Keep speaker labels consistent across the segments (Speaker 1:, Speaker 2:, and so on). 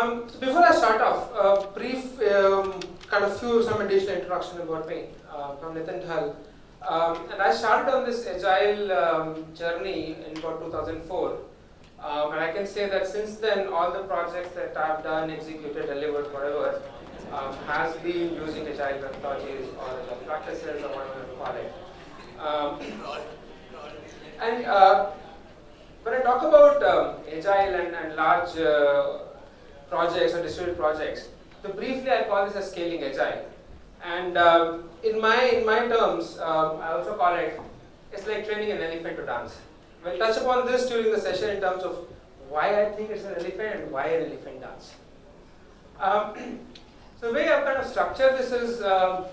Speaker 1: Um, so before I start off, a brief um, kind of few some additional introduction about me. Uh, from Nitin Dhal. Um, and I started on this agile um, journey in about 2004. Um, and I can say that since then, all the projects that I've done, executed, delivered, whatever, um, has been using agile methodologies or agile practices or whatever you call it. And uh, when I talk about agile and, and large uh, projects or distributed projects, so briefly I call this as scaling agile. And um, in my in my terms, um, I also call it it's like training an elephant to dance. We'll touch upon this during the session in terms of why I think it's an elephant and why an elephant dance. Um, so the way I've kind of structured this is um,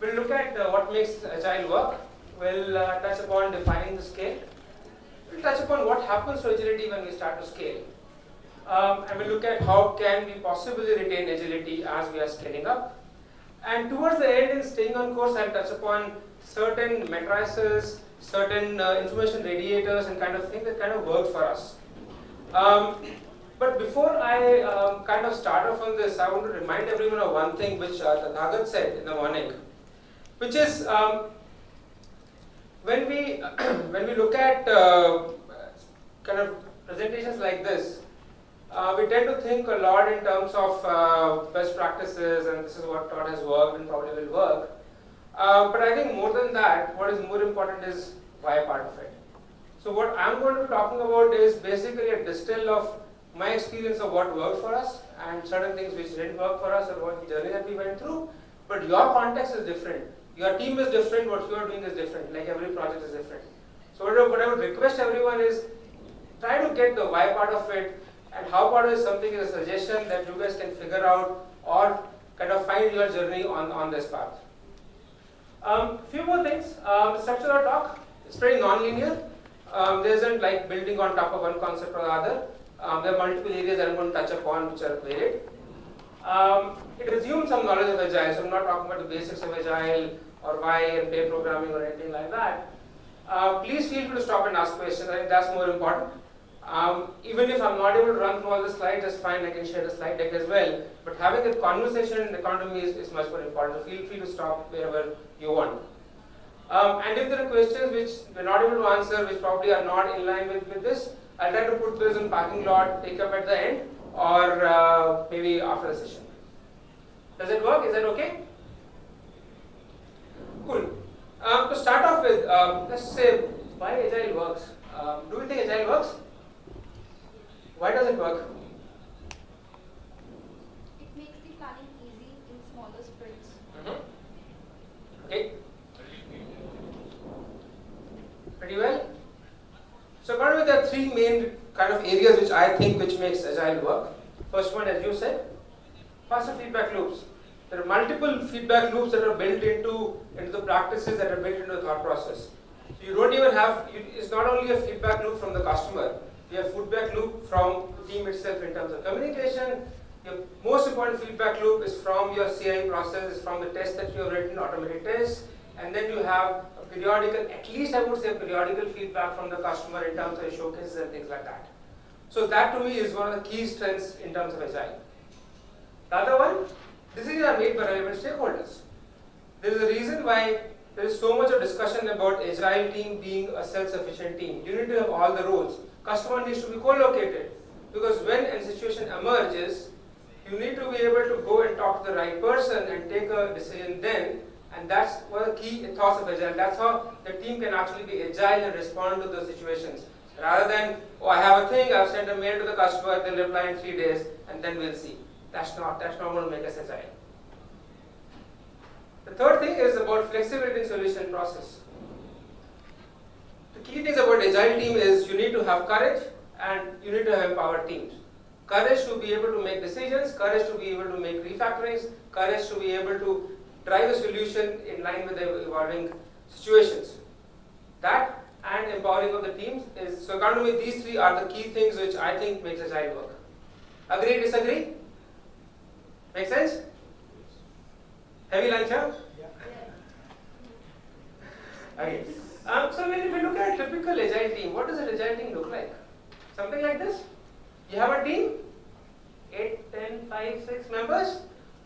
Speaker 1: we'll look at uh, what makes agile work. We'll uh, touch upon defining the scale. We'll touch upon what happens to agility when we start to scale. Um, and we'll look at how can we possibly retain agility as we are scaling up. And towards the end, in staying on course, I'll touch upon certain matrices, certain uh, information radiators, and kind of thing that kind of work for us. Um, but before I um, kind of start off on this, I want to remind everyone of one thing which uh, Nagat said in the morning, which is um, when we when we look at uh, kind of presentations like this, uh, we tend to think a lot in terms of uh, best practices and this is what what has worked and probably will work. Uh, but I think more than that, what is more important is why part of it. So what I'm going to be talking about is basically a distill of my experience of what worked for us and certain things which didn't work for us or what journey that we went through. But your context is different. Your team is different, what you are doing is different, like every project is different. So what I would request everyone is try to get the why part of it and how about is something is a suggestion that you guys can figure out or kind of find your journey on, on this path. Um, few more things. Um, the structure of talk is pretty non-linear. Um, there isn't like building on top of one concept or the other. Um, there are multiple areas that I'm going to touch upon which are varied. Um, it assumes some knowledge of Agile, so I'm not talking about the basics of Agile or why and pair programming or anything like that. Uh, please feel free to stop and ask questions. I think that's more important. Um, even if I'm not able to run through all the slides, that's fine, I can share the slide deck as well. But having a conversation in the economy is, is much more important, so feel free to stop wherever you want. Um, and if there are questions which we're not able to answer, which probably are not in line with, with this, I'll try to put those in parking lot, take up at the end, or uh, maybe after the session. Does it work? Is that okay? Cool. Um, to start off with, um, let's say why Agile works. Um, do we think Agile works? Why does it work?
Speaker 2: It makes the planning easy in smaller sprints.
Speaker 1: Mm -hmm. Okay. Pretty well. So according there are three main kind of areas which I think which makes agile work. First one, as you said, faster feedback loops. There are multiple feedback loops that are built into into the practices that are built into the thought process. So you don't even have. You, it's not only a feedback loop from the customer. You have feedback loop from the team itself in terms of communication. Your most important feedback loop is from your CI process, is from the test that you have written, automated tests, and then you have a periodical, at least I would say periodical feedback from the customer in terms of showcases and things like that. So that to me is one of the key strengths in terms of Agile. The other one, decisions are made by relevant stakeholders. There is a reason why there is so much of discussion about Agile team being a self-sufficient team. You need to have all the roles. Customer needs to be co-located because when a situation emerges, you need to be able to go and talk to the right person and take a decision then and that's one of the key thoughts of Agile. That's how the team can actually be agile and respond to those situations. Rather than, oh, I have a thing, I've sent a mail to the customer, they'll reply in three days, and then we'll see. That's not, that's not going to make us agile. The third thing is about flexibility in solution process. The key things about agile team is you need to have courage and you need to have empowered teams. Courage to be able to make decisions, courage to be able to make refactorings, courage to be able to drive a solution in line with the evolving situations. That and empowering of the teams is, so according to me, these three are the key things which I think makes agile work. Agree, disagree? Make sense? Heavy lunch, huh? Okay. Um, so when we look at a typical agile team, what does an agile team look like? Something like this. You have a team, 8, 10, five, six members.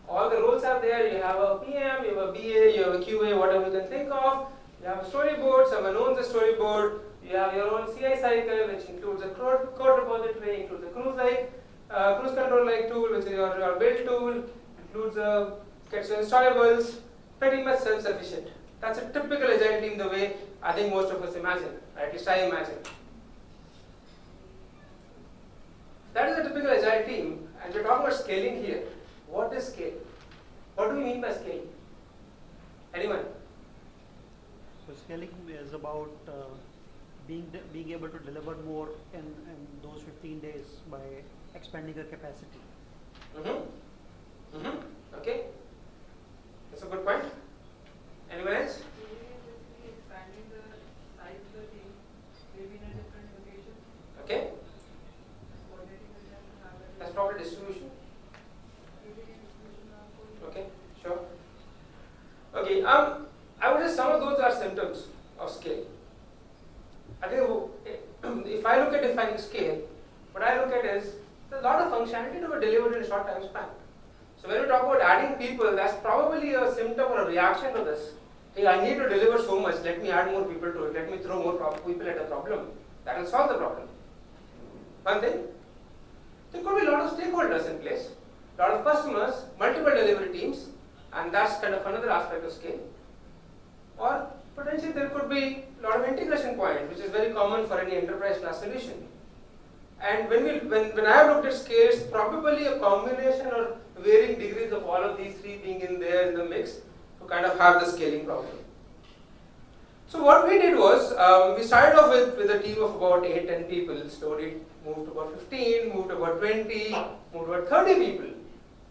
Speaker 1: All the roles are there. You have a PM, you have a BA, you have a QA, whatever you can think of. You have a storyboard, someone owns the storyboard. You have your own CI cycle, which includes a code, code repository, includes a cruise like, uh, cruise control like tool, which is your, your build tool, includes a gets your installables, pretty much self-sufficient. That's a typical agile team the way I think most of us imagine, at least I imagine. That is a typical agile team, and we're talking about scaling here. What is scale? What do we mean by scale? Anyone?
Speaker 3: So scaling is about uh, being being able to deliver more in, in those 15 days by expanding your capacity.
Speaker 1: Mm-hmm. Mm-hmm. Okay. That's a good point. Anyone else?
Speaker 4: expanding the size of the team, maybe in a different location,
Speaker 1: Okay.
Speaker 4: to have a.
Speaker 1: That's distribution. Okay. Sure. Okay. Um, I would say some of those are symptoms of scale. I think if I look at defining scale, what I look at is there's a lot of functionality to be delivered in a short time span. So when we talk about adding people, that's probably a symptom or a reaction to this. Hey, I need to deliver so much. Let me add more people to it. Let me throw more people at the problem. That will solve the problem. One then, There could be a lot of stakeholders in place, a lot of customers, multiple delivery teams, and that's kind of another aspect of scale. Or potentially there could be a lot of integration points, which is very common for any enterprise class solution. And when we when, when I have looked at scales, probably a combination or varying degrees of all of these three being in there in the mix to kind of have the scaling problem. So what we did was um, we started off with, with a team of about 8 10 people, slowly moved to about 15, moved to about 20, moved to about 30 people.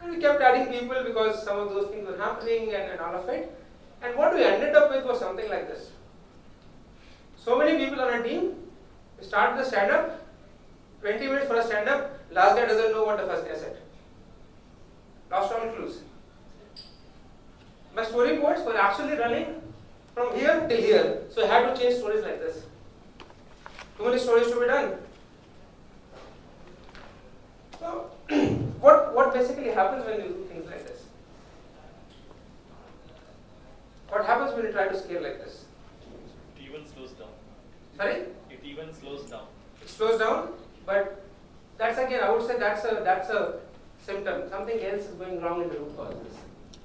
Speaker 1: And we kept adding people because some of those things were happening and, and all of it. And what we ended up with was something like this. So many people on a team, we start the stand up, 20 minutes for a stand up, last guy doesn't know what the first guy said. Lost all clues. My storyboards were actually running from here till here, so I had to change stories like this. Too many stories to be done. So, what, what basically happens when you do things like this? What happens when you try to scale like this?
Speaker 5: It even slows down.
Speaker 1: Sorry?
Speaker 5: It even slows down.
Speaker 1: It slows down, but that's again, I would say that's a that's a symptom. Something else is going wrong in the root causes.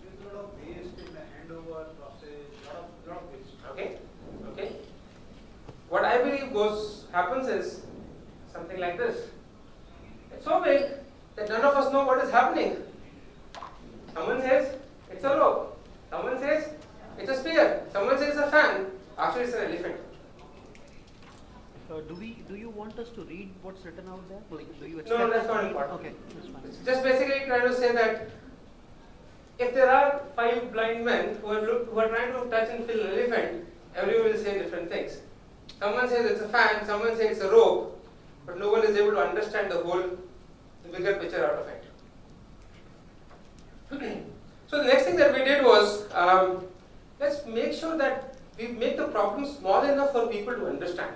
Speaker 6: There's a lot of waste in the handover process, lot of, lot of waste.
Speaker 1: Okay? Okay? What I believe goes happens is something like this. It's so big that none of us know what is happening. Someone says it's a rope. Someone says it's a spear. Someone says it's a fan. Actually, it's an elephant.
Speaker 3: Uh, do we do you want us to read what's written out there? Like, do you
Speaker 1: No, that's not important.
Speaker 3: Okay, that's fine.
Speaker 1: It's just basically trying to say that if there are five blind men who are, look, who are trying to touch and feel an elephant, everyone will say different things. Someone says it's a fan, someone says it's a rope, but no one is able to understand the whole, the bigger picture out of it. so the next thing that we did was, um, let's make sure that we make the problem small enough for people to understand.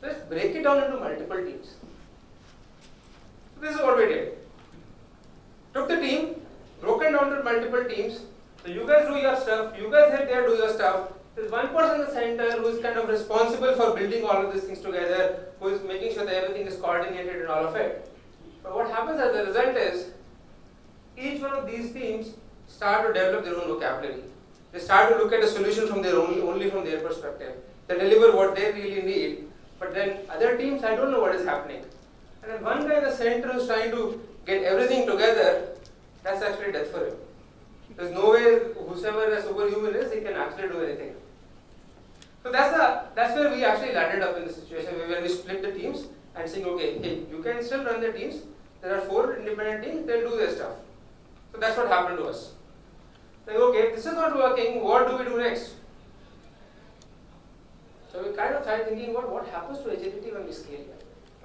Speaker 1: Let's break it down into multiple teams. So this is what we did. Took the team, broken down to multiple teams. So you guys do your stuff, you guys head there, do your stuff. There's one person in the center who is kind of responsible for building all of these things together, who is making sure that everything is coordinated and all of it. But what happens as a result is, each one of these teams start to develop their own vocabulary. They start to look at a solution from their own, only from their perspective. They deliver what they really need, but then other teams, I don't know what is happening. And then one guy in the center is trying to get everything together, that's actually death for him. There's no way whosoever a superhuman is, he can actually do anything. So that's the that's where we actually landed up in the situation where we split the teams and saying, okay, hey, you can still run the teams. There are four independent teams, they'll do their stuff. So that's what happened to us. Like, okay, this is not working, what do we do next? So we kind of started thinking about what happens to agility when we scale.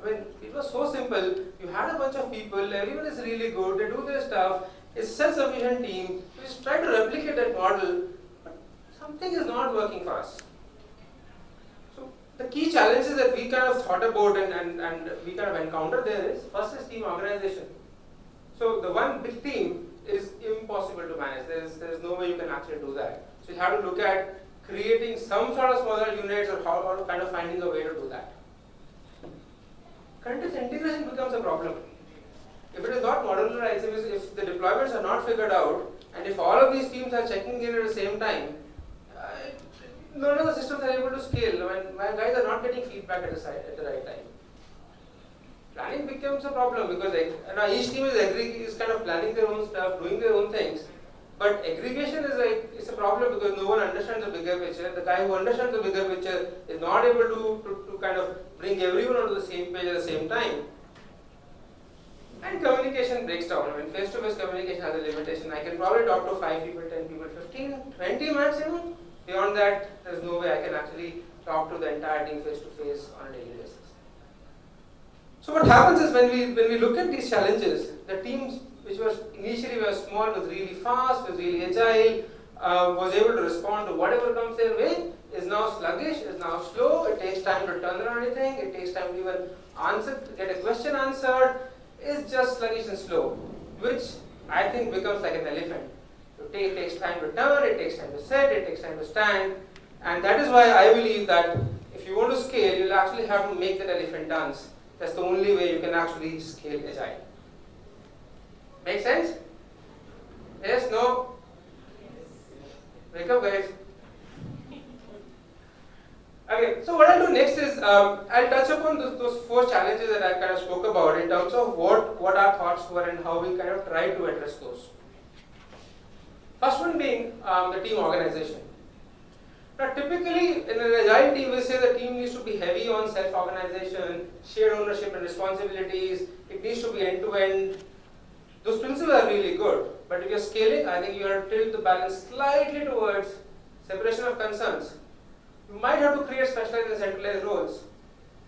Speaker 1: I mean, it was so simple. You had a bunch of people, everyone is really good, they do their stuff, it's a self-sufficient team. We just try to replicate that model, but something is not working for us. So the key challenges that we kind of thought about and, and, and we kind of encountered there is first is team organization. So the one big team is impossible to manage. There is, there is no way you can actually do that. So you have to look at creating some sort of smaller units or how or kind of finding a way to do that. Continuous integration becomes a problem. If it is not modularized, if, the deployments are not figured out, and if all of these teams are checking in at the same time, uh, none of the systems are able to scale. When my guys are not getting feedback at the, site, at the right time. Planning becomes a problem because now each team is, is kind of planning their own stuff, doing their own things. But aggregation is it's a problem because no one understands the bigger picture. The guy who understands the bigger picture is not able to, to, to kind of bring everyone onto the same page at the same time. And communication breaks down. I mean, face-to-face communication has a limitation. I can probably talk to 5 people, 10 people, 15, 20 maximum. Beyond that, there's no way I can actually talk to the entire team face-to-face on a daily basis. So what happens is when we, when we look at these challenges, the teams which was initially were small, was really fast, was really agile, uh, was able to respond to whatever comes their way, is now sluggish, is now slow, it takes time to turn around anything, it takes time to even answer, get a question answered, is just sluggish and slow, which I think becomes like an elephant. It takes time to turn, it takes time to sit, it takes time to stand, and that is why I believe that if you want to scale, you'll actually have to make that elephant dance. That's the only way you can actually scale agile. Make sense? Yes? No? Wake up, guys. Okay, so what I'll do next is um, I'll touch upon those, those, four challenges that I kind of spoke about in terms of what, what our thoughts were and how we kind of try to address those. First one being um, the team organization. Now, typically in an agile team, we say the team needs to be heavy on self-organization, shared ownership and responsibilities. It needs to be end-to-end. Those principles are really good, but if you're scaling, I think you have to tilt the balance slightly towards separation of concerns. You might have to create specialized and centralized roles,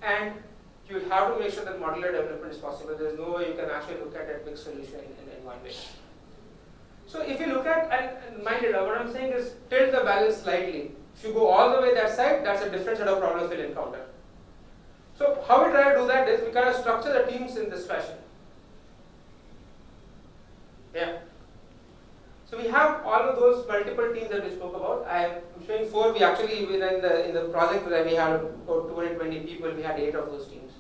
Speaker 1: and you have to make sure that modular development is possible. There's no way you can actually look at a big solution in, in, in one way. So if you look at, and, mind it, what I'm saying is tilt the balance slightly. If you go all the way that side, that's a different set of problems we'll encounter. So how we try to do that is we kind of structure the teams in this fashion. Yeah. So we have all of those multiple teams that we spoke about. I am showing four. We actually in the in the project where we had about 220 people, we had eight of those teams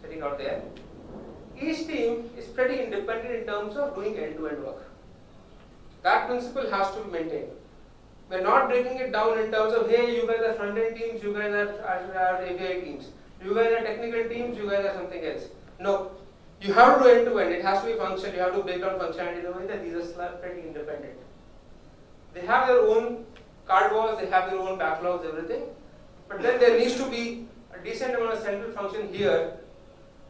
Speaker 1: sitting out there. Each team is pretty independent in terms of doing end-to-end work. That principle has to be maintained. We're not breaking it down in terms of, hey, you guys are front-end teams, you guys are, are, are API teams. You guys are technical teams, you guys are something else. No, you have to end-to-end. It has to be functional. You have to break down functionality in a way that these are pretty independent. They have their own card walls, they have their own backlogs, everything. But then there needs to be a decent amount of central function here,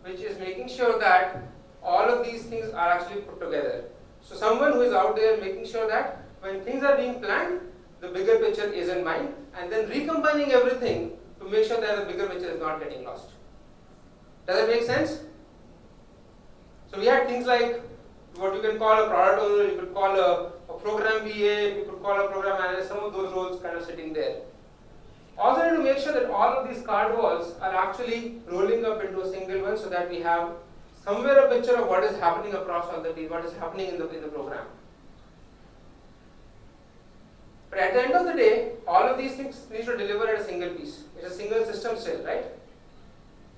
Speaker 1: which is making sure that all of these things are actually put together. So someone who is out there making sure that when things are being planned, the bigger picture is in mind, and then recombining everything to make sure that the bigger picture is not getting lost. Does that make sense? So we had things like what you can call a product owner, you could call a, a program BA, you could call a program manager, some of those roles kind of sitting there. Also need to make sure that all of these card walls are actually rolling up into a single one so that we have somewhere a picture of what is happening across all the teams, what is happening in the, in the program. But at the end of the day, all of these things need to deliver at a single piece. It's a single system still, right?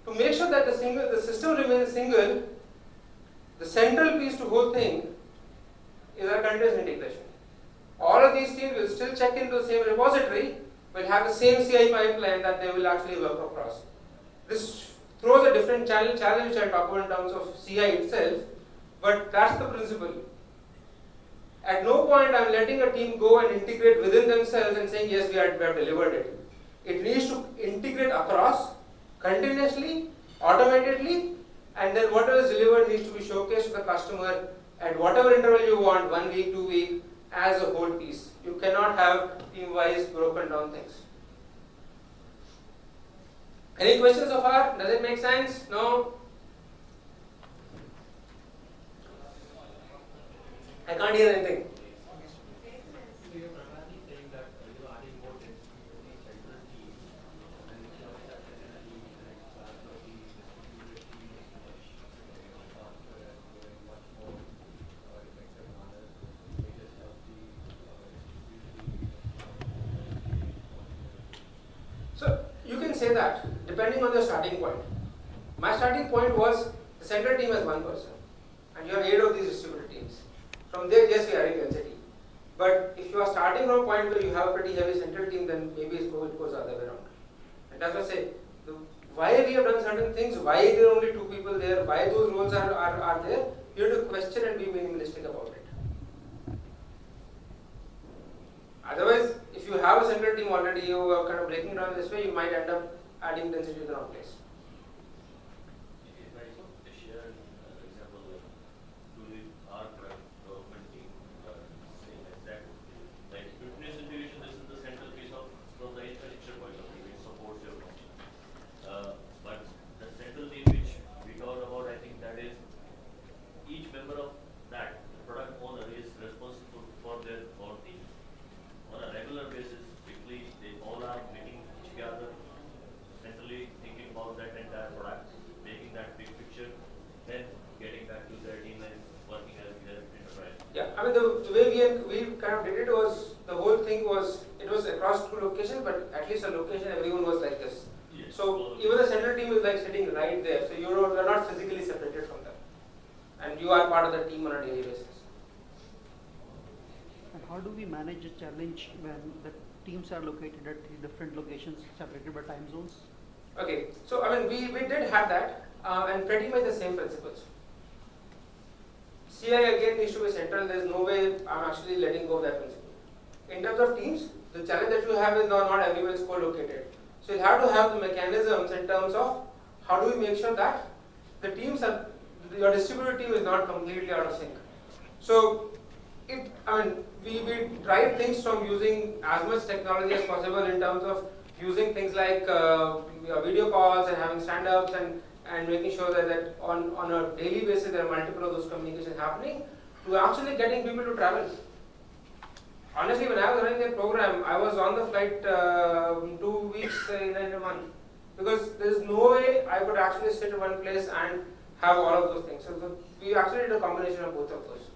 Speaker 1: To make sure that the single the system remains single, the central piece to whole thing is our continuous integration. All of these teams will still check into the same repository, will have the same CI pipeline that they will actually work across. This throws a different challenge, challenge which I'll talk about in terms of CI itself, but that's the principle. At no point I'm letting a team go and integrate within themselves and saying, yes, we have, we have delivered it. It needs to integrate across, continuously, automatically, and then whatever is delivered needs to be showcased to the customer at whatever interval you want, one week, two week, as a whole piece. You cannot have team-wise broken down things. Any questions so far? Does it make sense? No? I can't hear anything.
Speaker 7: So you're primarily saying that uh, you are adding more density to the central team and making sure that the central team is an expert of the distributed team is much faster and going much more
Speaker 1: say that depending on the starting point. My starting point was the central team has one person, and you have eight of these distributed teams. From there, yes, we are in density. But if you are starting from a point where you have a pretty heavy central team, then maybe it goes, it goes the other way around. And that's why I say, the, why we have done certain things, why there are only two people there, why those roles are, are, are there, you have to question and be minimalistic about it. Otherwise, if you have already, you are kind of breaking down this way, you might end up adding density to the wrong place.
Speaker 8: If I just share an example, like, to the our current government team, uh, saying exact, like fitness integration, this is the central piece of, from the infrastructure point of view, which supports your function. Uh, but the central team which we talked about, I think that is, each member of that, the product owner is responsible for their own team. On a regular basis, typically, they all are meeting together, centrally thinking about that entire product, making that big picture, then getting back to their team and working as their enterprise.
Speaker 1: Yeah, I mean, the, the way we, had- we kind of did it was, the whole thing was, it was across two locations, but at least a location, everyone was like this.
Speaker 8: Yes.
Speaker 1: So even the central team is like sitting right there, so you're, you're not physically separated from them. And you are part of the team on a daily basis.
Speaker 3: And how do we manage a challenge when the teams are located at three different locations separated by time zones?
Speaker 1: Okay, so I mean, we, we did have that, uh, and pretty much the same principles. CI again needs to be central, there is no way I'm actually letting go of that principle. In terms of teams, the challenge that you have is not, not everyone is co-located. So you have to have the mechanisms in terms of how do we make sure that the teams are, your distributed team is not completely out of sync. So it, I mean, we, we tried things from using as much technology as possible in terms of using things like uh, video calls and having stand-ups and, and making sure that, that on, on a daily basis there are multiple of those communications happening to actually getting people to travel. Honestly, when I was running that program, I was on the flight uh, two weeks in a month because there is no way I could actually sit in one place and have all of those things. So we actually did a combination of both of those.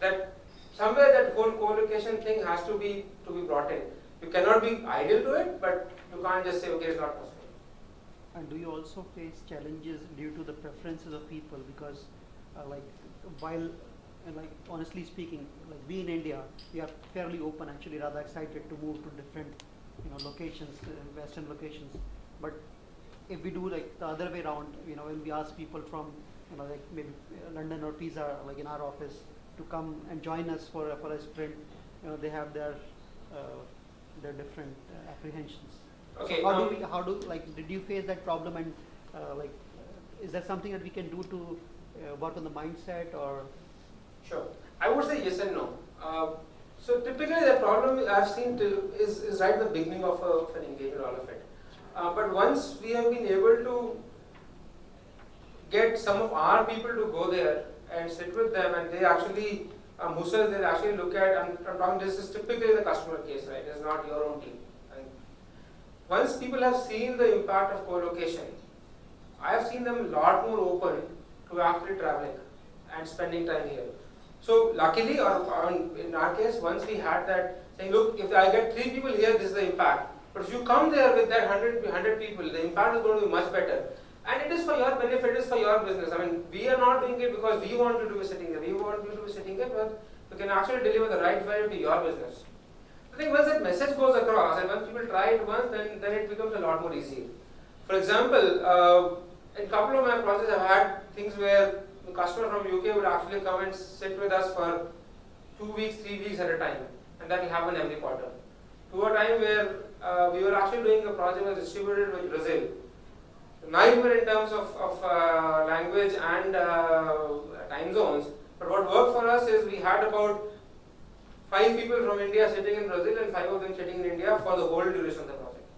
Speaker 1: That somewhere that whole co-location thing has to be to be brought in. You cannot be idle to it, but you can't just say okay, it's not possible.
Speaker 3: And do you also face challenges due to the preferences of people? Because, uh, like, while, uh, like, honestly speaking, like we in India, we are fairly open, actually, rather excited to move to different, you know, locations, uh, Western locations. But if we do like the other way around, you know, when we ask people from, you know, like maybe uh, London or Pisa, like in our office, to come and join us for a, for a sprint, you know, they have their uh, their different uh, apprehensions.
Speaker 1: Okay,
Speaker 3: So how do we, how do, like, did you face that problem and, uh, like, uh, is there something that we can do to uh, work on the mindset or?
Speaker 1: Sure. I would say yes and no. Uh, so typically the problem I've seen is, is right at the beginning of, a, of an engagement, all of it. Uh, but once we have been able to get some of our people to go there and sit with them and they actually, um, they actually look at, I'm, I'm talking this is typically the customer case, right? It's not your own team. And once people have seen the impact of co-location, I have seen them a lot more open to actually traveling and spending time here. So luckily, or, or in our case, once we had that saying, look, if I get three people here, this is the impact. But if you come there with that 100, 100 people, the impact is going to be much better. And it is for your benefit, it is for your business. I mean, we are not doing it because we want you to be sitting here. We want you to be sitting here, but you can actually deliver the right value to your business. I think once that message goes across and once people try it once, then, then it becomes a lot more easy. For example, uh, in a couple of my projects, I've had things where the customer from UK would actually come and sit with us for two weeks, three weeks at a time, and that will happen every quarter. To a time where uh, we were actually doing a project that was distributed with Brazil. Nightmare in terms of, of uh, language and uh, time zones, but what worked for us is we had about five people from India sitting in Brazil and five of them sitting in India for the whole duration of the project.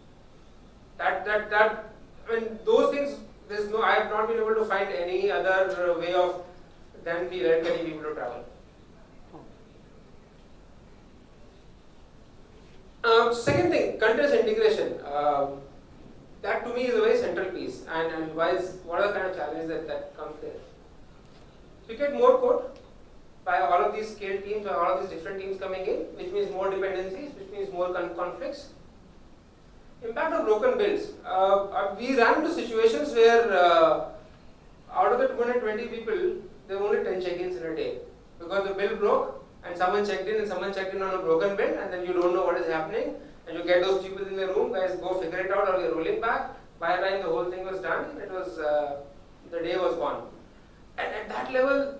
Speaker 1: That that that I mean those things. There's no. I have not been able to find any other way of than getting people to travel. Um, second thing, continuous integration. Um, that to me is a very central piece, and, and why is what are the kind of challenges that, that comes there? So you get more code by all of these scale teams, by all of these different teams coming in, which means more dependencies, which means more con- conflicts. Impact of broken builds. Uh, uh, we ran into situations where uh, out of the 220 people, there were only 10 check-ins in a day because the build broke and someone checked in and someone checked in on a broken build and then you don't know what is happening and you get those people in the room, guys go figure it out or you're rolling back. By time the whole thing was done, it was uh, the day was gone. And at that level,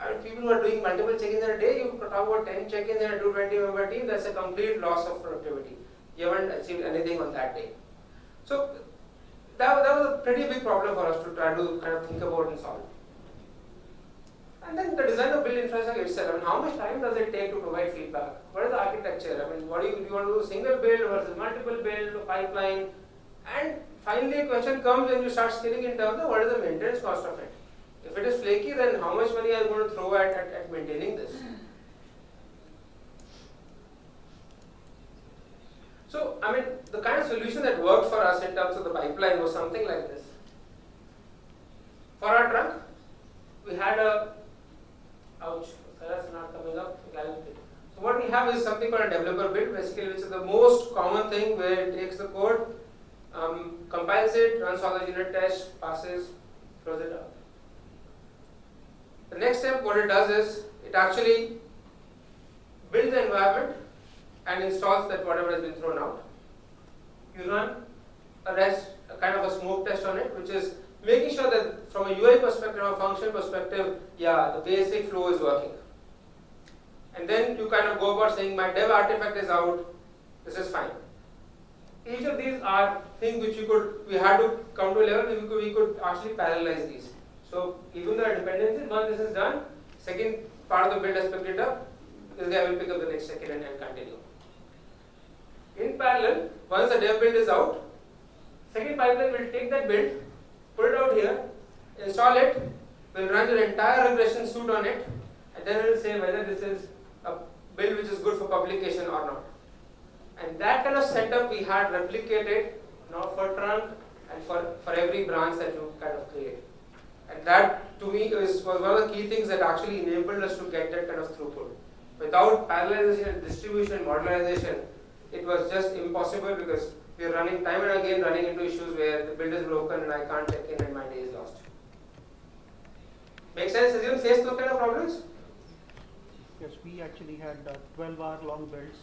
Speaker 1: I mean, people who are doing multiple check-ins in a day, you talk about 10 check-ins in a 220 member team, that's a complete loss of productivity. You haven't achieved anything on that day. So that, that was a pretty big problem for us to try to kind of think about and solve. And then the design of build infrastructure itself. I mean, how much time does it take to provide feedback? What is the architecture? I mean, what do you, do you want to do single build versus multiple build, pipeline? And finally, a question comes when you start scaling in terms of what is the maintenance cost of it. If it is flaky, then how much money are you going to throw at, at, at maintaining this? So, I mean, the kind of solution that worked for us in terms of the pipeline was something like this. For our trunk, we had a, ouch, not coming up. So what we have is something called a developer build, basically, which is the most common thing where it takes the code, um, compiles it, runs all the unit tests, passes, throws it out. The next step, what it does is, it actually builds the environment and installs that whatever has been thrown out. You run a rest, a kind of a smoke test on it, which is making sure that from a UI perspective or function perspective, yeah, the basic flow is working. And then you kind of go about saying my dev artifact is out, this is fine. Each of these are things which you could, we had to come to a level we could, we could actually parallelize these. So even though dependencies, once this is done, second part of the build has picked it up, this guy will pick up the next second and, and continue. In parallel, once the dev build is out, second pipeline will take that build, here, install it, will run your entire regression suite on it, and then it will say whether this is a build which is good for publication or not. And that kind of setup we had replicated now for trunk and for, for every branch that you kind of create. And that to me is was one of the key things that actually enabled us to get that kind of throughput. Without parallelization, distribution, modularization, it was just impossible because we are running time and again running into issues where the build is broken and I can't check in and my day is lost. Make sense? You faced those kind of problems?
Speaker 3: Yes, we actually had uh, 12 hour long builds.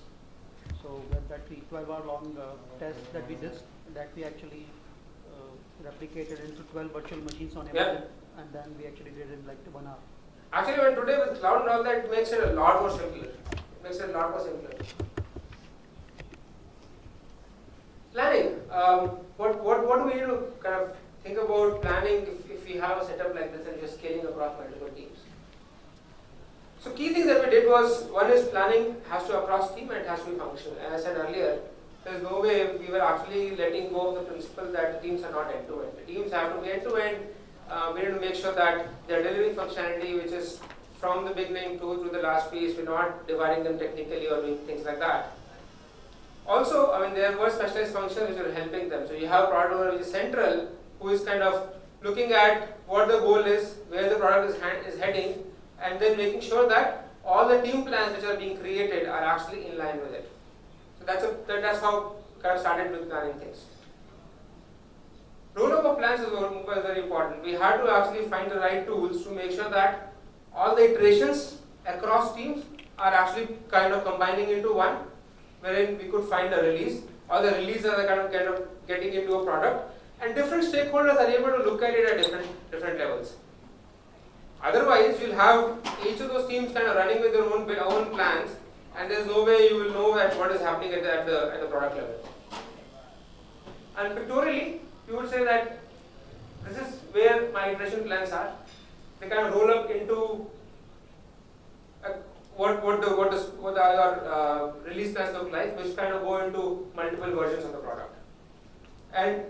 Speaker 3: So that, that we 12 hour long uh, tests that we did, that we actually uh, replicated into 12 virtual machines on
Speaker 1: Yeah.
Speaker 3: and then we actually did it in like one hour.
Speaker 1: Actually, when today with cloud and all that, it makes it a lot more simpler. It makes it a lot more simpler. Planning. Um, what, what, what do we need to kind of think about planning if, if we have a setup like this and we're scaling across multiple teams? So key things that we did was, one is planning has to across team and it has to be functional. As I said earlier, there's no way we were actually letting go of the principle that the teams are not end-to-end. The teams have to be end-to-end. Uh, we need to make sure that they're delivering functionality which is from the beginning to, to the last piece. We're not dividing them technically or doing things like that. Also, I mean, there were specialized functions which were helping them. So you have product owner which is central, who is kind of looking at what the goal is, where the product is, hand, is heading, and then making sure that all the team plans which are being created are actually in line with it. So that's a, that, that's how kind of started with planning things. Roll-up of plans is very important. We had to actually find the right tools to make sure that all the iterations across teams are actually kind of combining into one, wherein we could find a release. or the releases are kind of kind of getting into a product, and different stakeholders are able to look at it at different different levels. Otherwise, you'll have each of those teams kind of running with their own own plans, and there's no way you will know at what is happening at the at the, at the product level. And pictorially, you would say that this is where my iteration plans are. They kind of roll up into uh, what what the what, is, what the, our uh, release plans look like, which kind of go into multiple versions of the product. And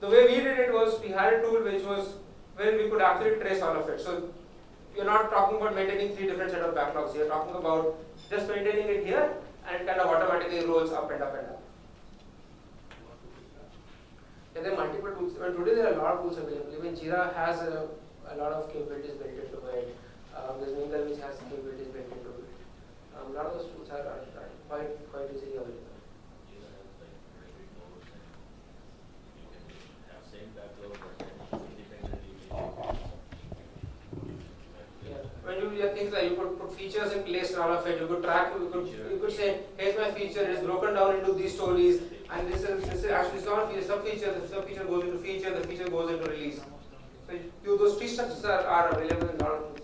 Speaker 1: the way we did it was we had a tool which was where we could actually trace all of it. So you're not talking about maintaining three different set of backlogs. You're talking about just maintaining it here and kind of automatically rolls up and up and up. Yeah, there are multiple tools. Well, today there are a lot of tools available. Even Jira has a, a lot of capabilities built into it. Um, there's Mingle which has capabilities. Um, now those tools are, are, are quite quite easily available. things like you could put features in place and all of it. You could track, you could, you could say, here's my feature, it's broken down into these stories, and this is, this is actually it's feature, sub feature, the sub feature goes into feature, the feature goes into release. So you, those tree structures are, are available in a lot of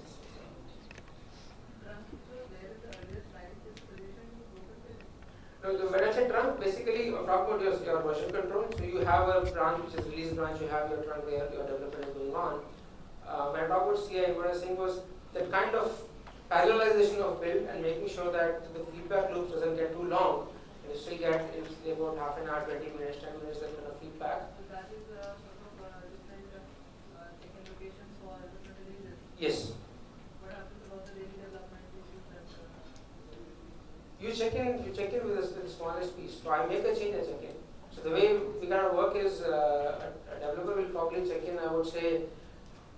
Speaker 1: Now, the- when I say trunk, basically talking about your, your version control. So you have a branch which is release branch, you have your trunk where your development is going on. Uh, when I talk about CI, what I was saying was that kind of parallelization of build and making sure that the feedback loops doesn't get too long. And you still get in say about half an hour, 20 minutes, 10 minutes that kind of feedback.
Speaker 4: So that is uh, sort of uh, different uh, for different releases.
Speaker 1: Yes.
Speaker 4: What happens about the daily development issues that uh,
Speaker 1: You check in, you check in with the, the smallest piece. So I make a change, I check in. So the way we kind of work is uh, a, a developer will probably check in, I would say,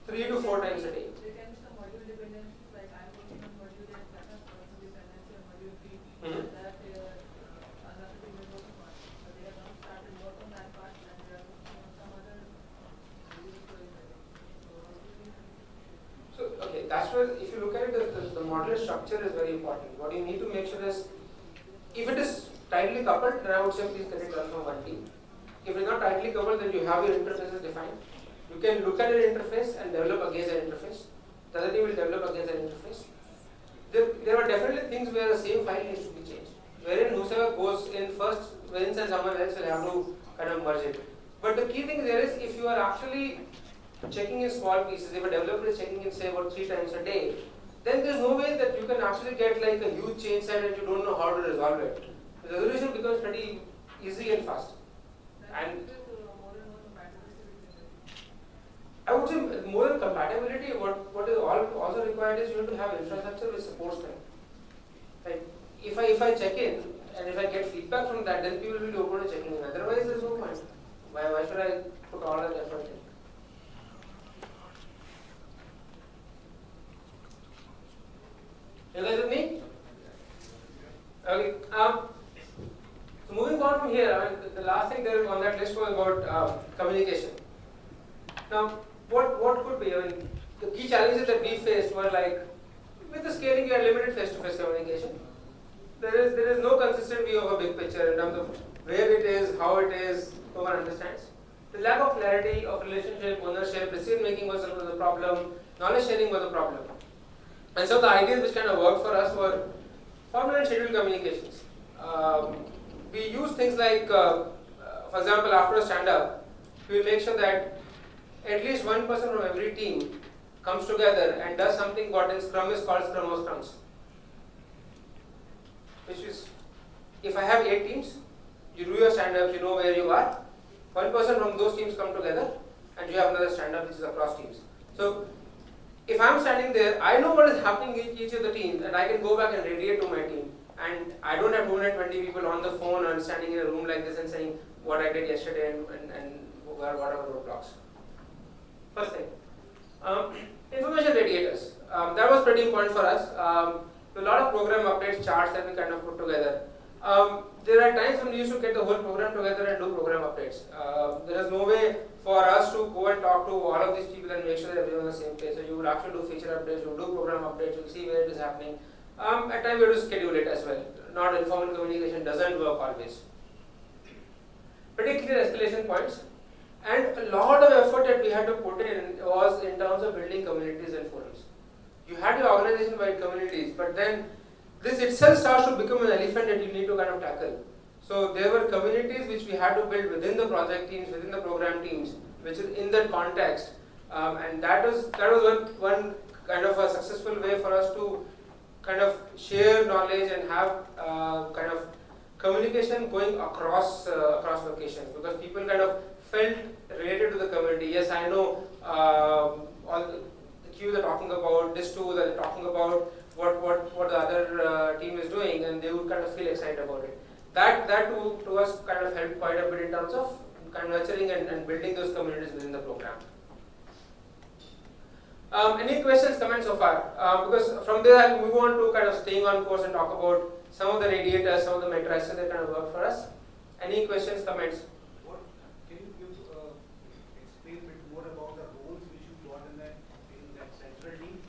Speaker 1: three to four times a day.
Speaker 4: There can be some module dependencies, like I'm working on module and that has some dependency on module B. Mm-hmm. Uh, another team is working on. But they have not started work on part and they are working on some other release stories, I think. So how do you
Speaker 1: So, okay, that's where, if you look modular structure is very important. What you need to make sure is, if it is tightly coupled, then I would say please get it done from one team. If it is not tightly coupled, then you have your interfaces defined. You can look at an interface and develop against an interface. The other team will develop against an interface. There, there are definitely things where the same file needs to be changed. Wherein whosoever goes in first wins and someone else will have to kind of merge it. But the key thing there is if you are actually checking in small pieces, if a developer is checking in say about three times a day, then there's no way that you can actually get like a huge change set and you don't know how to resolve it. The resolution becomes pretty easy and fast. And- I would say more than compatibility, what, what is all, also required is you have to have infrastructure which supports them. Like if I if I check in and if I get feedback from that, then people will be open to checking in. Otherwise, there's no point. Why why should I put all that effort in? You guys with me? Okay. Um, so moving on from here, I mean, the, the last thing there on that list um, communication. Now, what what could be? I mean, the key challenges that we faced were like, with the scaling, you had limited face-to-face communication. There is there is no consistent view of a big picture in terms of where it is, how it is, no one understands. The lack of clarity of relationship, ownership, decision making was the problem. Knowledge sharing was the problem. And so the ideas which kind of worked for us were formal and scheduled communications. Um, we use things like, uh, uh, for example, after a stand-up, we make sure that at least one person from every team comes together and does something what in Scrum is called Scrum of Scrums. Which is, if I have eight teams, you do your stand-ups, you know where you are. One person from those teams come together, and you have another stand-up which is across teams. So, if I'm standing there, I know what is happening in each of the teams, and I can go back and radiate to my team. And I don't have 220 people on the phone and standing in a room like this and saying what I did yesterday and, and, and what are the roadblocks. First thing. Um, information radiators. Um, that was pretty important for us. Um, a lot of program updates, charts that we kind of put together. Um, there are times when we used to get the whole program together and do program updates. Uh, there is no way for us to go and talk to all of these people and make sure that everyone is on the same page. So you will actually do feature updates, you will do program updates, you will see where it is happening. Um, at times we have to schedule it as well. Not informal communication doesn't work always. Pretty clear escalation points. And a lot of effort that we had to put in was in terms of building communities and forums. You had your organization-wide communities, but then this itself starts to become an elephant that you need to kind of tackle. So there were communities which we had to build within the project teams, within the program teams, which is in that context. Um, and that was that was one, one kind of a successful way for us to kind of share knowledge and have uh, kind of communication going across uh, across locations because people kind of felt related to the community. Yes, I know um, all the, queue they're talking about, this tool they're talking about, what what what the other uh, team is doing, and they would kind of feel excited about it. That that to, to us kind of helped quite a bit in terms of kind of nurturing and, and building those communities within the program. Um, any questions, comments so far? Uh, because from there I'll move on to kind of staying on course and talk about some of the radiators, some of the matrices that kind of work for us. Any questions, comments?
Speaker 6: What, can you give, uh, explain a bit more about the roles which you got in that, in that central team?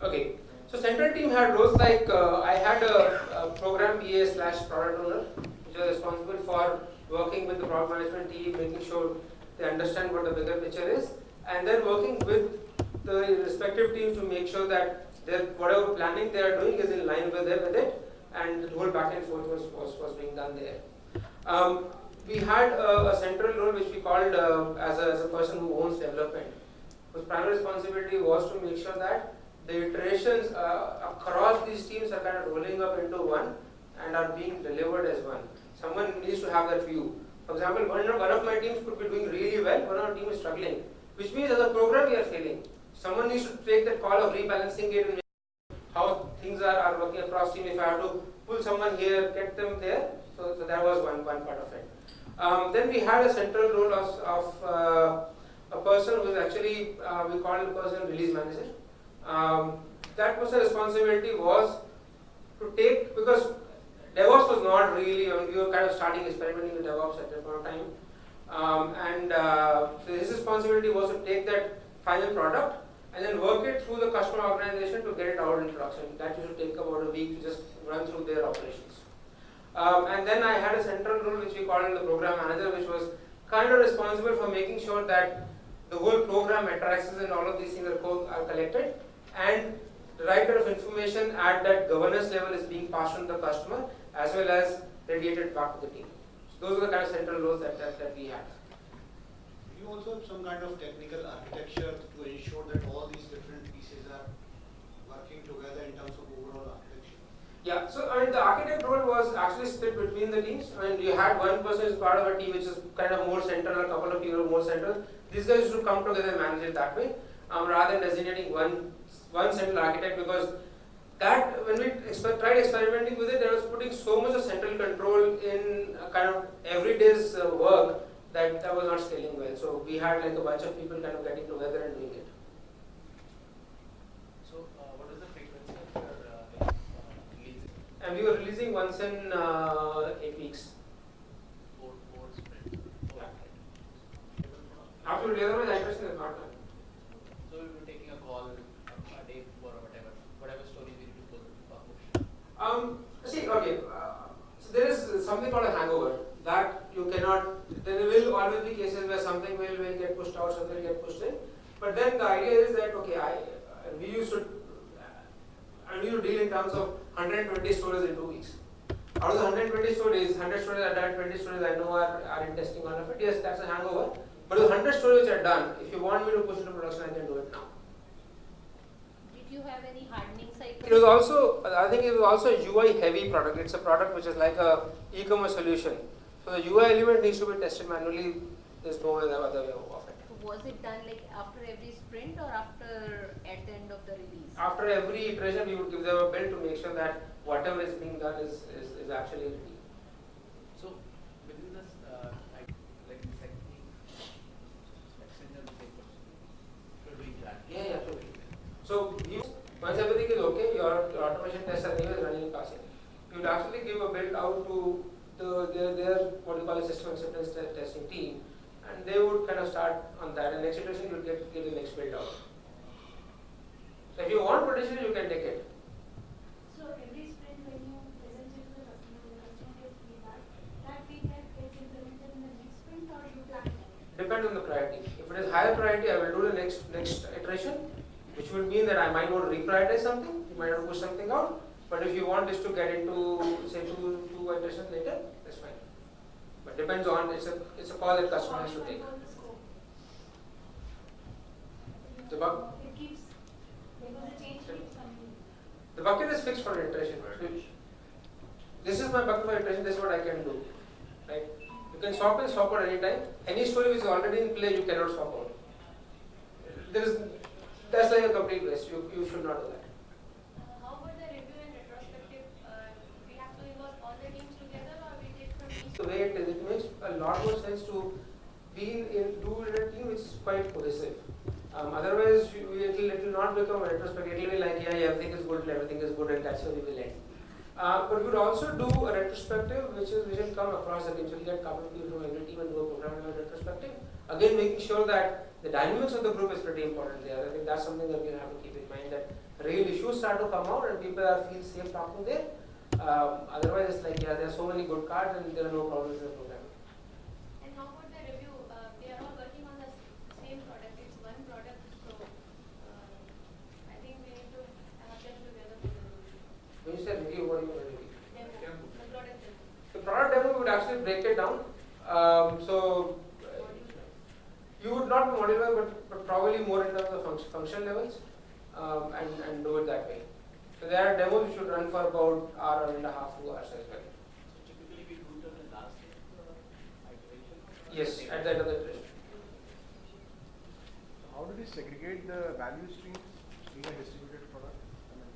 Speaker 1: Okay. So central team had roles like uh, I had a, a program PA slash product owner, which was responsible for working with the product management team, making sure they understand what the bigger picture is, and then working with the respective teams to make sure that their whatever planning they are doing is in line with it, with it and the whole back and forth was, was, was being done there. Um, we had a, a central role which we called uh, as, a, as a person who owns development, whose primary responsibility was to make sure that the iterations uh, across these teams are kind of rolling up into one and are being delivered as one. Someone needs to have that view. For example, one of, one of my teams could be doing really well, one of our team is struggling, which means as a program we are failing. Someone needs to take that call of rebalancing it how things are, are working across team. If I have to pull someone here, get them there, so, so that was one, one part of it. Um, then we had a central role of, of uh, a person who is actually, uh, we call the person release manager. Um, that person's responsibility was to take, because DevOps was not really, I mean, we were kind of starting experimenting with DevOps at that point of time. Um, and uh, so his responsibility was to take that final product and then work it through the customer organization to get it out in production. That to take about a week to just run through their operations. Um, and then I had a central role which we called the program manager, which was kind of responsible for making sure that the whole program matrices and all of these things are, co- are collected and the right kind of information at that governance level is being passed on to the customer as well as radiated back to the team. So those are the kind of central roles that, that, that we had.
Speaker 6: You also have some kind of technical architecture to ensure that all these different pieces are working together in terms of overall architecture.
Speaker 1: Yeah, so I mean the architect role was actually split between the teams. I mean you had one person as part of a team which is kind of more central, a couple of people more central. These guys should come together and manage it that way, um, rather than designating one one central architect because that when we tried experimenting with it, there was putting so much of central control in uh, kind of everyday's uh, work that that was not scaling well. So we had like a bunch of people kind of getting together and doing it.
Speaker 7: So, uh, what is the frequency of uh, releasing
Speaker 1: And we were releasing once in uh, eight weeks.
Speaker 7: four, four sprint? Four,
Speaker 1: Yeah.
Speaker 7: right?
Speaker 1: Absolutely, otherwise iteration is not done.
Speaker 7: So, we were taking a call a, a day before or whatever, whatever stories we need to pull, uh, push.
Speaker 1: Um, see, okay, uh, so there is something called a hangover that you cannot, there will always be cases where something will, will get pushed out, something will get pushed in. But then the idea is that, okay, I, uh, we used to, I need to deal in terms of 120 stories in two weeks. Out of the 120 stories, 100 stories are done, 20 stories I know are, are in testing all of it. Yes, that's a hangover. But the 100 stories which are done, if you want me to push into production, I can do it now.
Speaker 2: Did you have any hardening cycle?
Speaker 1: It was also, I think it was also a UI heavy product. It's a product which is like a e-commerce solution. So the UI element needs to be tested manually. There's no other other way.
Speaker 2: Was it done like after every sprint or after at the end of the release?
Speaker 1: After every iteration, we would give them a build to make sure that whatever is being done is, is, is actually ready.
Speaker 7: So, within this, uh, like, like the second thing, extend the same person. You're that.
Speaker 1: Yeah, yeah, absolutely. So you, once everything is okay, your, your automation tests are anyway running in passing. You would actually give a build out to the their, their what you call a system acceptance testing team, and they would kind of start on that. And next iteration, you would get get the next build out. So if you want potential, you can take it.
Speaker 9: So every sprint when you present it to the customer, the customer gets feedback, that feedback gets implemented in the next sprint or you plan it?
Speaker 1: Depends on the priority. If it is higher priority, I will do the next next iteration, which would mean that I might want to reprioritize something, you might want to push something out. But if you want this to get into say two two iterations later, that's fine. Depends on it's a it's a call that customer has to take.
Speaker 9: the scope?
Speaker 1: The bug
Speaker 9: keeps, the change keeps coming.
Speaker 1: the bucket is fixed for iteration. This is my bucket for iteration. This is what I can do. Right? You can swap in, swap out anytime. Any story which is already in play, you cannot swap out. There is that's like a complete waste. You you should not do that.
Speaker 2: The
Speaker 1: way it is, it makes a lot more sense to be in, do in a team which is quite cohesive. Um, otherwise, you, it will it will not become a retrospective. It will be like, yeah, yeah, everything is good, everything is good, and that's where we will end. Uh, but we would also do a retrospective, which is which will come across the team. So we get a couple of people from every team and do a program level retrospective. Again, making sure that the dynamics of the group is pretty important there. I think that's something that we have to keep in mind that real issues start to come out and people are feel safe talking there. Um, otherwise, it's like yeah, there are so many good cards and there are no problems in the program.
Speaker 2: And how about the review? Uh, they are all working on the s- same product. It's one product, so uh, I think we need to have them together with the review.
Speaker 1: When you say review, what do you mean by review?
Speaker 2: Demo, the product demo.
Speaker 1: The product demo we would actually break it down. Um, so uh, you would not be modify, but, but probably more in terms of function, function levels um, and, and do it that way. So there are demos which should run for about hour and a half, two hours as well.
Speaker 7: So typically we do it on the last day of the iteration.
Speaker 1: Yes, at the end of the iteration.
Speaker 10: So how do we segregate the value streams in a distributed product? I mean,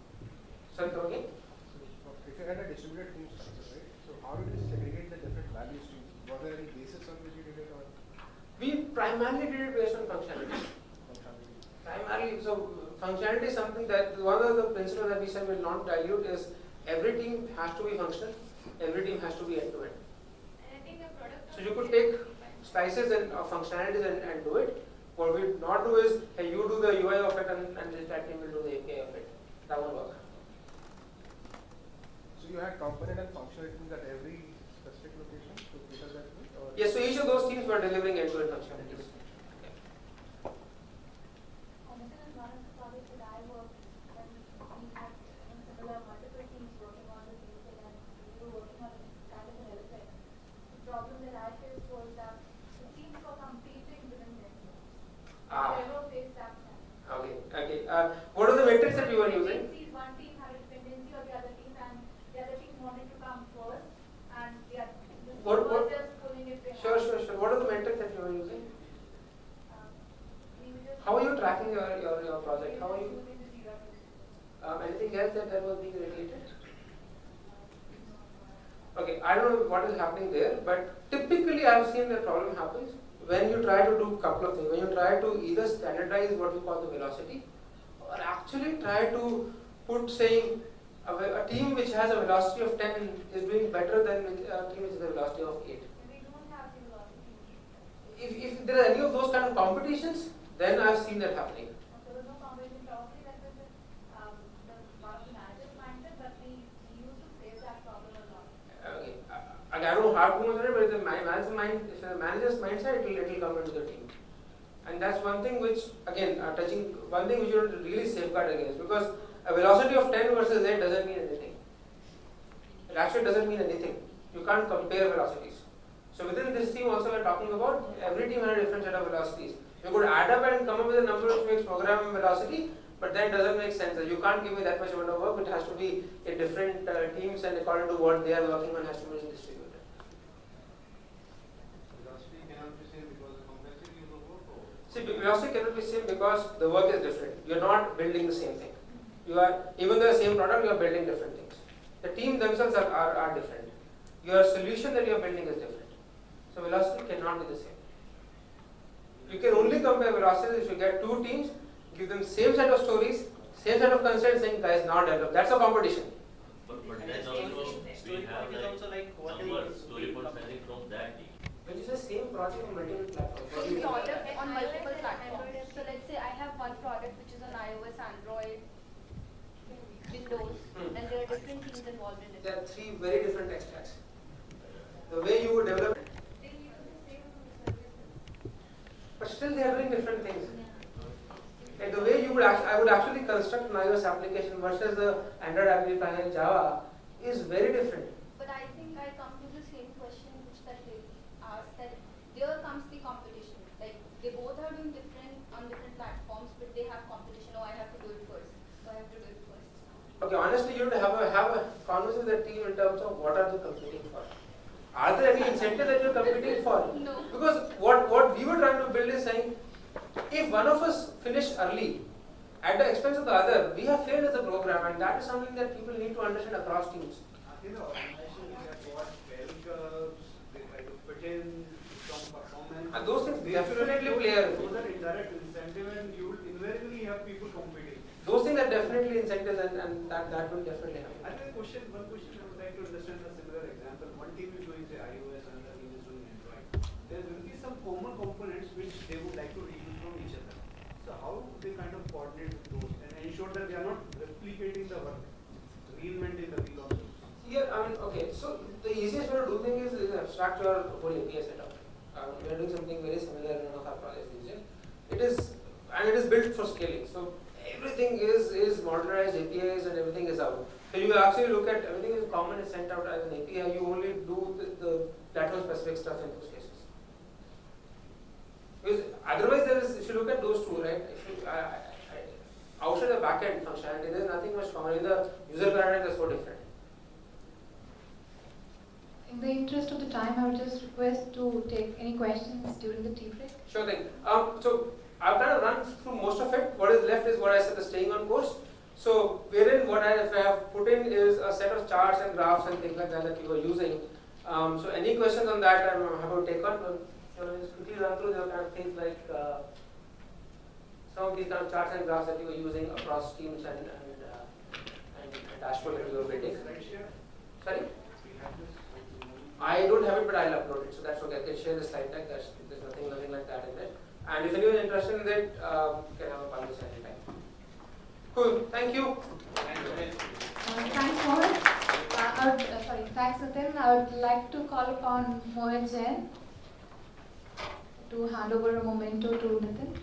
Speaker 1: Sorry, come again?
Speaker 10: so if you had a distributed team structure, right? So how do we segregate the different value streams? Was there any basis on which you did it or
Speaker 1: We primarily did it based on functionality.
Speaker 10: functionality?
Speaker 1: Primarily, so functionality is something that one of the principles that we said will not dilute is every team has to be functional, every team has to be end to end.
Speaker 2: And I think the product.
Speaker 1: So you could take slices and uh, functionalities and, and do it. What we not do is, hey, you do the UI of it and, and this that team will do the API of it. That won't work.
Speaker 10: So you had component and functional teams at every specific location to cater that?
Speaker 1: Yes, so each of those teams were delivering end-to-end functionalities.
Speaker 9: Commission is one of the projects that I worked, and we had in similar multiple teams working on the same thing, and we were working on kind of an elephant. The problem that I faced was that the teams were competing within themselves.
Speaker 1: Ah.
Speaker 9: Never faced that challenge.
Speaker 1: Okay, okay. Uh, what are the metrics that you were using?
Speaker 9: Dependencies, one team had a dependency of the other team, and the other team wanted to come first, and the other, team
Speaker 1: What- what-
Speaker 9: was just pulling it behind.
Speaker 1: Sure, sure, sure. What are the metrics that you were using?
Speaker 9: Um, we
Speaker 1: How are you tracking your, your, your project? How are you?
Speaker 9: using the Jira tools.
Speaker 1: Um, anything else that, that was being regulated? Okay, I don't know what is happening there, but typically I've seen the problem happens when you try to do couple of things. When you try to either standardize what we call the velocity, or actually try to put saying a, a team which has a velocity of 10 is doing better than a team which has a velocity of 8.
Speaker 9: We don't have the velocity.
Speaker 1: If, if there are any of those kind of competitions, then I've seen that happening.
Speaker 9: There was no competition, probably that was the, um, the part of the manager's mindset, but we, we used to face that problem a lot.
Speaker 1: Okay, Know how to it, but the ma- manager's mind, if the manager's mindset, it'll, it'll come into the team. And that's one thing which, again, uh, touching, one thing which you to really safeguard against, because a velocity of 10 versus 8 doesn't mean anything. It actually doesn't mean anything. You can't compare velocities. So within this team also we're talking about, every team had a different set of velocities. You could add up and come up with a number which makes program velocity, but that doesn't make sense. You can't give me that much amount of work, it has to be a different uh, teams and according to what they are working on has to be distributed.
Speaker 6: Velocity cannot be same because the complexity of the work or?
Speaker 1: See, velocity cannot be same because the work is different. You're not building the same thing. You are, even though the same product, you are building different things. The team themselves are, are, are different. Your solution that you are building is different. So velocity cannot be the same. You can only compare velocities if you get two teams, give them same set of stories, same set of constraints, saying guys now develop. That's a competition.
Speaker 8: But, but
Speaker 5: And
Speaker 8: then
Speaker 5: the
Speaker 8: also, we have
Speaker 5: point is
Speaker 8: like
Speaker 5: also like what
Speaker 1: the same project on multiple platforms. What do you
Speaker 9: product on
Speaker 2: iOS
Speaker 9: multiple
Speaker 2: and
Speaker 9: platforms. So let's say I have one product which is on iOS, Android, Windows,
Speaker 1: Hmm.
Speaker 9: and there are different teams involved in it.
Speaker 1: There are three very different tech stacks. The way you would develop,
Speaker 2: They use the same services.
Speaker 1: but still they are doing different things. Like the way you would I would actually construct an iOS application versus the Android application in Java is very different.
Speaker 9: But I think I come to the same question which that lady asked that there comes the competition. Like they both are doing different on different platforms, but they have competition. Oh, I have to do it first. So I have to do it first.
Speaker 1: Okay, honestly, you would have a have a conversation with the team in terms of what are they competing for. Are there any incentives that you're competing for?
Speaker 9: No.
Speaker 1: Because what what we were trying to build is saying, if one of us finish early at the expense of the other, we have failed as a program, and that is something that people need to understand across teams.
Speaker 6: In the organization, we have got bell curves, they try to fit in some performance.
Speaker 1: And those things definitely play a role.
Speaker 6: Those are indirect incentive and you will invariably have people competing.
Speaker 1: Those things are definitely incentives, and, and that that will definitely happen.
Speaker 6: I think a question, one question I would like to understand a similar example. One team is doing say iOS, another team is doing Android. There will be some common components which they would like to reuse from each other.
Speaker 11: So how they kind of coordinate those and ensure that they are not replicating the work, reinventing the wheel also.
Speaker 1: Yeah, I mean, okay, so the easiest way to do things is, is abstract your whole API setup. Um, we are doing something very similar in one of our projects these days. It is, and it is built for scaling. So everything is, is modularized APIs and everything is out. So you actually look at everything is common is sent out as an API. You only do the, the platform specific stuff in those cases. Because otherwise, there is, if you look at those two, right? If you, I, I, I, outside the backend functionality, there is nothing much common. In the user paradigm, they're so different.
Speaker 9: In the interest of the time, I would just request to take any questions during the tea break.
Speaker 1: Sure thing. Um, so I've kind of run through most of it. What is left is what I said, the staying on course. So wherein what I have put in is a set of charts and graphs and things like that that you were using. Um, so any questions on that, I'm happy to take on. You know, just quickly run through the kind of things like uh, some of these kind of charts and graphs that you were using across teams and and, uh, and, and dashboard that you were building. Sorry. I don't have it, but I'll upload it, so that's okay. I can share the slide deck. There's, there's nothing, nothing like that in it. And if anyone is interested in it, um, you can have a conversation anytime. Cool. Thank you.
Speaker 9: Uh, thanks, Mohan. Uh, would, uh, sorry, thanks, Nitin. I would like to call upon Mohan Jain to hand over a memento to Nitin.